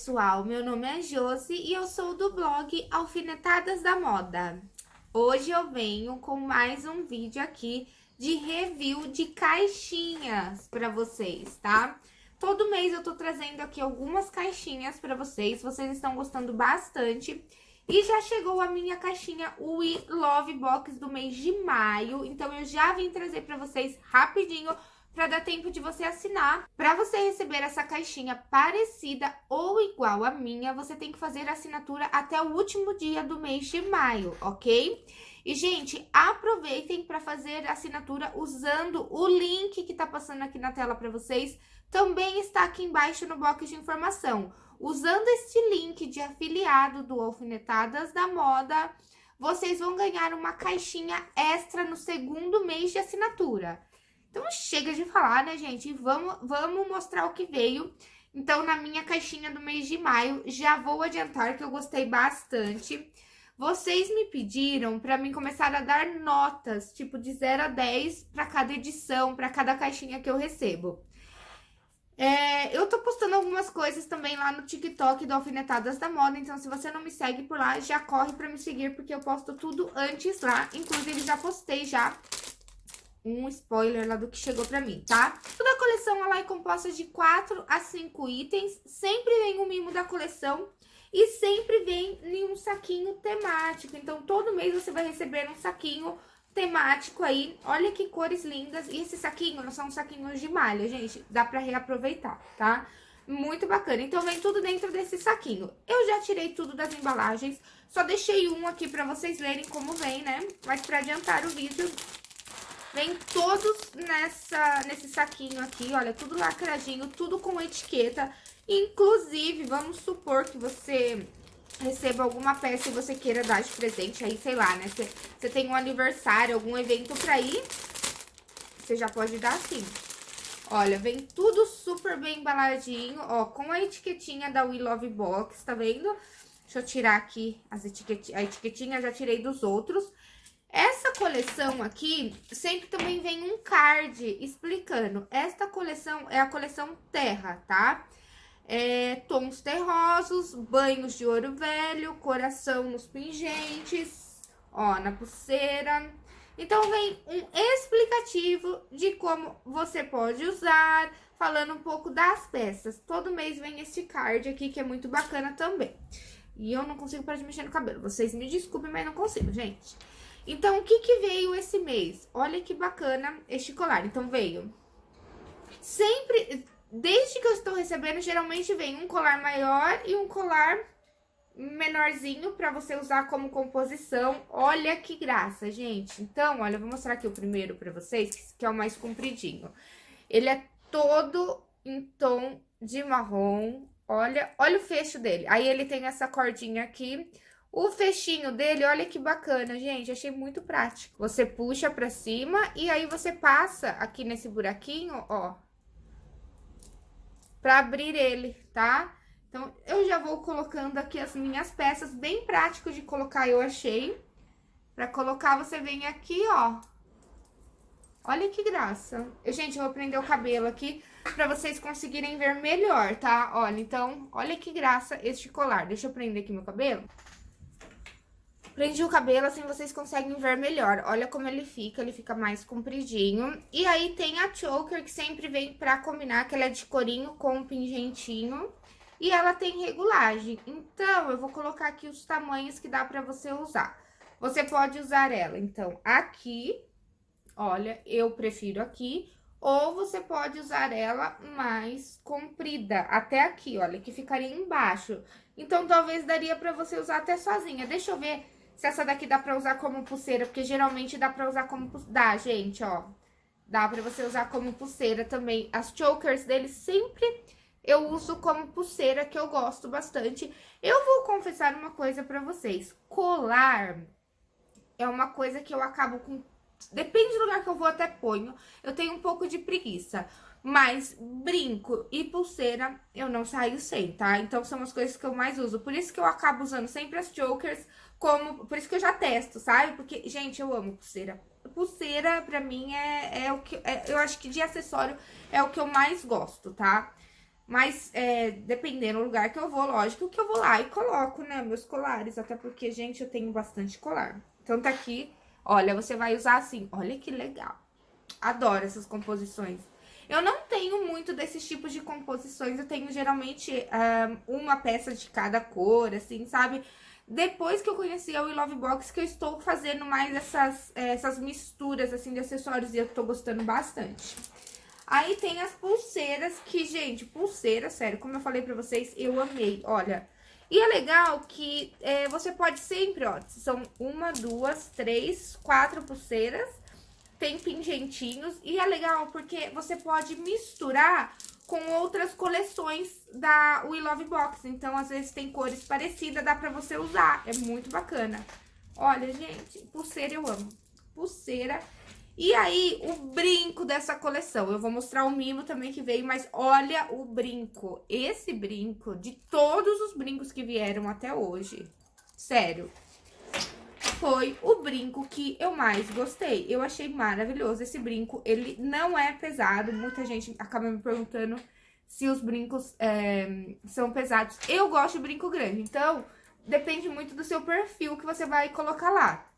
pessoal, meu nome é Josi e eu sou do blog Alfinetadas da Moda. Hoje eu venho com mais um vídeo aqui de review de caixinhas para vocês, tá? Todo mês eu tô trazendo aqui algumas caixinhas para vocês, vocês estão gostando bastante. E já chegou a minha caixinha We Love Box do mês de maio, então eu já vim trazer para vocês rapidinho para dar tempo de você assinar. Para você receber essa caixinha parecida ou igual à minha, você tem que fazer a assinatura até o último dia do mês de maio, ok? E, gente, aproveitem para fazer a assinatura usando o link que tá passando aqui na tela para vocês. Também está aqui embaixo no box de informação. Usando este link de afiliado do Alfinetadas da Moda, vocês vão ganhar uma caixinha extra no segundo mês de assinatura. Então, chega de falar, né, gente? Vamos, vamos mostrar o que veio. Então, na minha caixinha do mês de maio, já vou adiantar que eu gostei bastante. Vocês me pediram para mim começar a dar notas, tipo de 0 a 10 para cada edição, para cada caixinha que eu recebo. É, eu tô postando algumas coisas também lá no TikTok do Alfinetadas da Moda, então se você não me segue por lá, já corre pra me seguir, porque eu posto tudo antes lá. Inclusive, já postei já um spoiler lá do que chegou pra mim, tá? Toda a coleção ela é composta de 4 a 5 itens, sempre vem um mimo da coleção e sempre vem em um saquinho temático. Então, todo mês você vai receber um saquinho temático aí. Olha que cores lindas. E esse saquinho não são saquinhos de malha, gente. Dá pra reaproveitar, tá? Muito bacana. Então, vem tudo dentro desse saquinho. Eu já tirei tudo das embalagens. Só deixei um aqui pra vocês verem como vem, né? Mas pra adiantar o vídeo, Vem todos nessa, nesse saquinho aqui, olha, tudo lacradinho, tudo com etiqueta. Inclusive, vamos supor que você receba alguma peça e você queira dar de presente aí, sei lá, né? Você, tem um aniversário, algum evento pra ir, você já pode dar assim. Olha, vem tudo super bem embaladinho, ó, com a etiquetinha da We Love Box, tá vendo? Deixa eu tirar aqui as etiquet... a etiquetinha, já tirei dos outros. Essa coleção aqui, sempre também vem um card explicando. Esta coleção é a coleção Terra, tá? É, tons terrosos, banhos de ouro velho, coração nos pingentes, ó, na pulseira. Então, vem um explicativo de como você pode usar, falando um pouco das peças. Todo mês vem este card aqui, que é muito bacana também. E eu não consigo parar de mexer no cabelo. Vocês me desculpem, mas não consigo, gente. Então, o que que veio esse mês? Olha que bacana este colar. Então, veio sempre, desde que eu estou recebendo, geralmente vem um colar maior e um colar menorzinho para você usar como composição. Olha que graça, gente. Então, olha, eu vou mostrar aqui o primeiro para vocês, que é o mais compridinho. Ele é todo em tom de marrom. Olha, olha o fecho dele. Aí ele tem essa cordinha aqui o fechinho dele, olha que bacana, gente, achei muito prático. Você puxa pra cima e aí você passa aqui nesse buraquinho, ó, pra abrir ele, tá? Então, eu já vou colocando aqui as minhas peças, bem prático de colocar, eu achei. Pra colocar, você vem aqui, ó. Olha que graça. Eu, gente, eu vou prender o cabelo aqui pra vocês conseguirem ver melhor, tá? Olha, então, olha que graça este colar. Deixa eu prender aqui meu cabelo. Prendi o cabelo, assim vocês conseguem ver melhor. Olha como ele fica, ele fica mais compridinho. E aí tem a choker, que sempre vem pra combinar, que ela é de corinho com pingentinho. E ela tem regulagem. Então, eu vou colocar aqui os tamanhos que dá pra você usar. Você pode usar ela, então, aqui, olha, eu prefiro aqui. Ou você pode usar ela mais comprida, até aqui, olha, que ficaria embaixo. Então, talvez daria pra você usar até sozinha. Deixa eu ver se essa daqui dá pra usar como pulseira, porque geralmente dá pra usar como... Dá, gente, ó. Dá pra você usar como pulseira também. As chokers deles sempre eu uso como pulseira, que eu gosto bastante. Eu vou confessar uma coisa pra vocês. Colar é uma coisa que eu acabo com... Depende do lugar que eu vou, até ponho. Eu tenho um pouco de preguiça. Mas brinco e pulseira eu não saio sem, tá? Então são as coisas que eu mais uso. Por isso que eu acabo usando sempre as chokers como... Por isso que eu já testo, sabe? Porque, gente, eu amo pulseira. Pulseira, pra mim, é, é o que... É, eu acho que de acessório é o que eu mais gosto, tá? Mas, é, dependendo do lugar que eu vou, lógico que eu vou lá e coloco, né, meus colares. Até porque, gente, eu tenho bastante colar. Então, tá aqui, olha, você vai usar assim. Olha que legal. Adoro essas composições. Eu não tenho muito desses tipos de composições. Eu tenho, geralmente, um, uma peça de cada cor, assim, sabe? Depois que eu conheci a We Love Box, que eu estou fazendo mais essas, essas misturas, assim, de acessórios. E eu tô gostando bastante. Aí tem as pulseiras, que, gente, pulseira, sério, como eu falei pra vocês, eu amei, olha. E é legal que é, você pode sempre, ó, são uma, duas, três, quatro pulseiras, tem pingentinhos, e é legal porque você pode misturar com outras coleções da We Love Box. Então, às vezes tem cores parecidas, dá pra você usar, é muito bacana. Olha, gente, pulseira eu amo. Pulseira e aí, o brinco dessa coleção. Eu vou mostrar o mimo também que veio, mas olha o brinco. Esse brinco, de todos os brincos que vieram até hoje, sério, foi o brinco que eu mais gostei. Eu achei maravilhoso esse brinco. Ele não é pesado. Muita gente acaba me perguntando se os brincos é, são pesados. Eu gosto de brinco grande, então depende muito do seu perfil que você vai colocar lá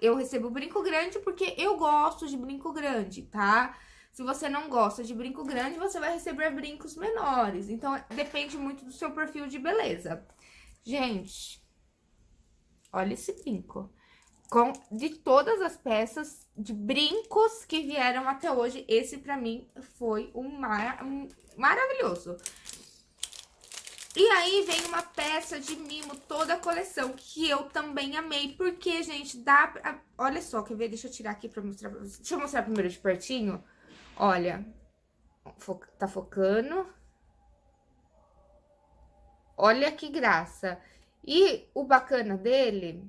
eu recebo brinco grande porque eu gosto de brinco grande, tá? Se você não gosta de brinco grande, você vai receber brincos menores. Então, depende muito do seu perfil de beleza. Gente, olha esse brinco. Com, de todas as peças de brincos que vieram até hoje, esse pra mim foi um, mar, um maravilhoso. E aí vem uma peça de mimo, toda a coleção, que eu também amei, porque, gente, dá pra... Olha só, quer ver? Deixa eu tirar aqui pra mostrar pra vocês. Deixa eu mostrar primeiro de pertinho. Olha, tá focando. Olha que graça. E o bacana dele,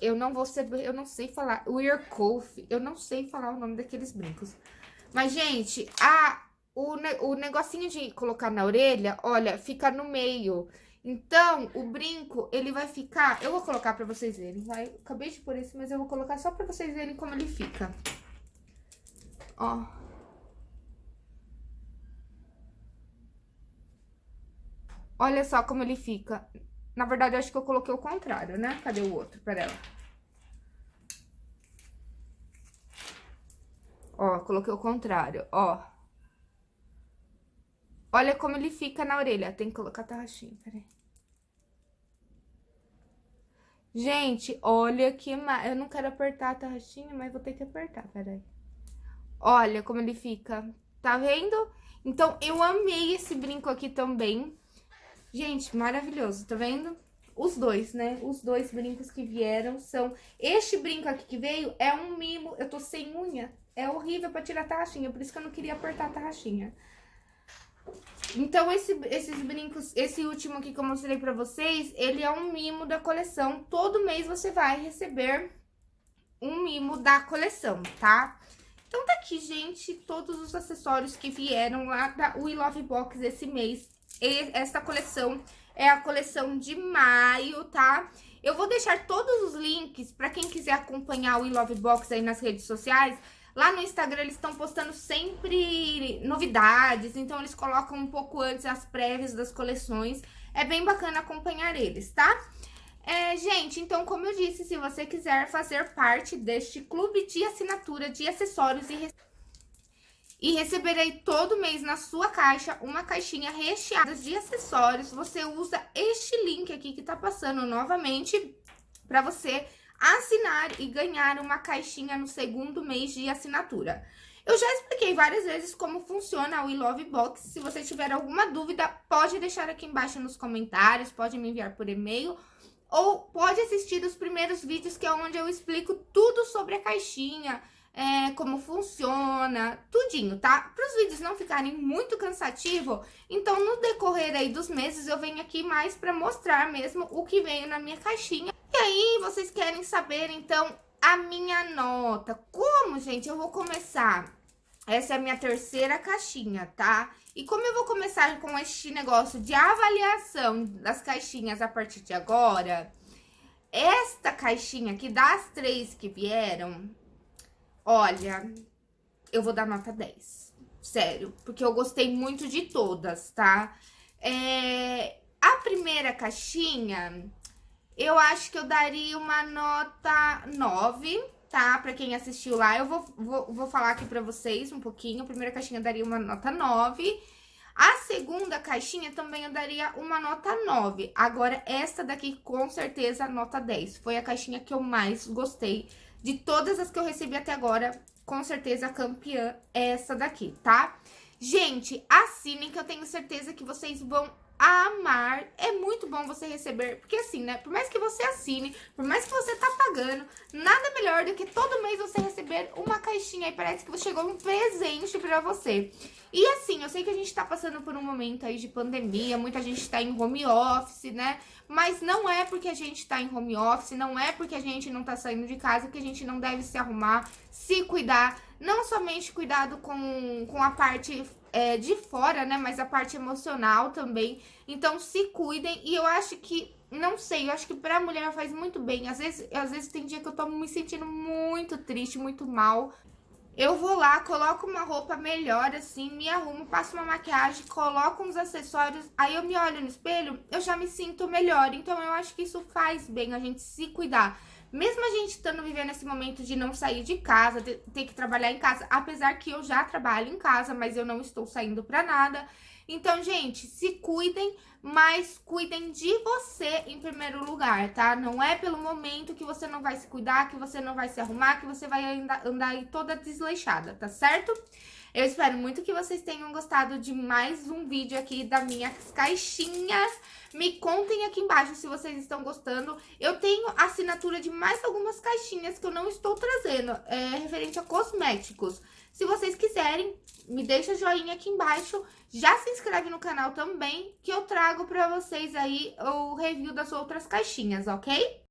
eu não vou eu não sei falar, o Earcoff, eu não sei falar o nome daqueles brincos. Mas, gente, a o, o negocinho de colocar na orelha, olha, fica no meio. Então, o brinco, ele vai ficar... Eu vou colocar pra vocês verem, vai? Acabei de pôr esse, mas eu vou colocar só pra vocês verem como ele fica. Ó. Olha só como ele fica. Na verdade, eu acho que eu coloquei o contrário, né? Cadê o outro? Pera. Ó, coloquei o contrário, ó. Olha como ele fica na orelha. Tem que colocar a tarraxinha, peraí. Gente, olha que... Ma... Eu não quero apertar a tarraxinha, mas vou ter que apertar, peraí. Olha como ele fica. Tá vendo? Então, eu amei esse brinco aqui também. Gente, maravilhoso, tá vendo? Os dois, né? Os dois brincos que vieram são... Este brinco aqui que veio é um mimo. Eu tô sem unha. É horrível pra tirar a tarraxinha, por isso que eu não queria apertar a tarraxinha. Então, esse, esses brincos, esse último aqui que eu mostrei pra vocês, ele é um mimo da coleção. Todo mês você vai receber um mimo da coleção, tá? Então, tá aqui, gente, todos os acessórios que vieram lá da We Love Box esse mês. Essa coleção é a coleção de maio, tá? Eu vou deixar todos os links pra quem quiser acompanhar o We Love Box aí nas redes sociais. Lá no Instagram eles estão postando sempre novidades, então eles colocam um pouco antes as prévias das coleções. É bem bacana acompanhar eles, tá? É, gente, então, como eu disse, se você quiser fazer parte deste clube de assinatura de acessórios e, e receber aí todo mês na sua caixa uma caixinha recheada de acessórios, você usa este link aqui que tá passando novamente para você assinar e ganhar uma caixinha no segundo mês de assinatura. Eu já expliquei várias vezes como funciona o We Love Box. Se você tiver alguma dúvida, pode deixar aqui embaixo nos comentários, pode me enviar por e-mail ou pode assistir os primeiros vídeos que é onde eu explico tudo sobre a caixinha, é, como funciona, tudinho, tá? Para os vídeos não ficarem muito cansativos, então no decorrer aí dos meses eu venho aqui mais para mostrar mesmo o que veio na minha caixinha e aí, vocês querem saber, então, a minha nota. Como, gente? Eu vou começar... Essa é a minha terceira caixinha, tá? E como eu vou começar com este negócio de avaliação das caixinhas a partir de agora, esta caixinha aqui, das três que vieram, olha, eu vou dar nota 10. sério, porque eu gostei muito de todas, tá? É, a primeira caixinha, eu acho que eu daria uma nota 9, tá? Pra quem assistiu lá, eu vou, vou, vou falar aqui pra vocês um pouquinho. A primeira caixinha eu daria uma nota 9. A segunda caixinha também eu daria uma nota 9. Agora, essa daqui, com certeza, nota 10. Foi a caixinha que eu mais gostei de todas as que eu recebi até agora. Com certeza, a campeã é essa daqui, tá? Gente, assinem que eu tenho certeza que vocês vão amar. É muito bom você receber, porque assim, né? Por mais que você assine, por mais que você tá pagando, nada melhor do que todo mês você receber uma caixinha e parece que chegou um presente pra você. E assim, eu sei que a gente tá passando por um momento aí de pandemia, muita gente tá em home office, né? Mas não é porque a gente tá em home office, não é porque a gente não tá saindo de casa que a gente não deve se arrumar, se cuidar, não somente cuidado com, com a parte é, de fora, né? Mas a parte emocional também. Então, se cuidem. E eu acho que, não sei, eu acho que pra mulher faz muito bem. Às vezes, às vezes tem dia que eu tô me sentindo muito triste, muito mal. Eu vou lá, coloco uma roupa melhor, assim, me arrumo, passo uma maquiagem, coloco uns acessórios, aí eu me olho no espelho, eu já me sinto melhor. Então, eu acho que isso faz bem, a gente se cuidar. Mesmo a gente estando vivendo esse momento de não sair de casa, ter que trabalhar em casa, apesar que eu já trabalho em casa, mas eu não estou saindo pra nada. Então, gente, se cuidem, mas cuidem de você em primeiro lugar, tá? Não é pelo momento que você não vai se cuidar, que você não vai se arrumar, que você vai andar, andar aí toda desleixada, tá certo? Eu espero muito que vocês tenham gostado de mais um vídeo aqui das minhas caixinhas. Me contem aqui embaixo se vocês estão gostando. Eu tenho assinatura de mais algumas caixinhas que eu não estou trazendo, é, referente a cosméticos. Se vocês quiserem, me deixa joinha aqui embaixo. Já se inscreve no canal também, que eu trago pra vocês aí o review das outras caixinhas, ok?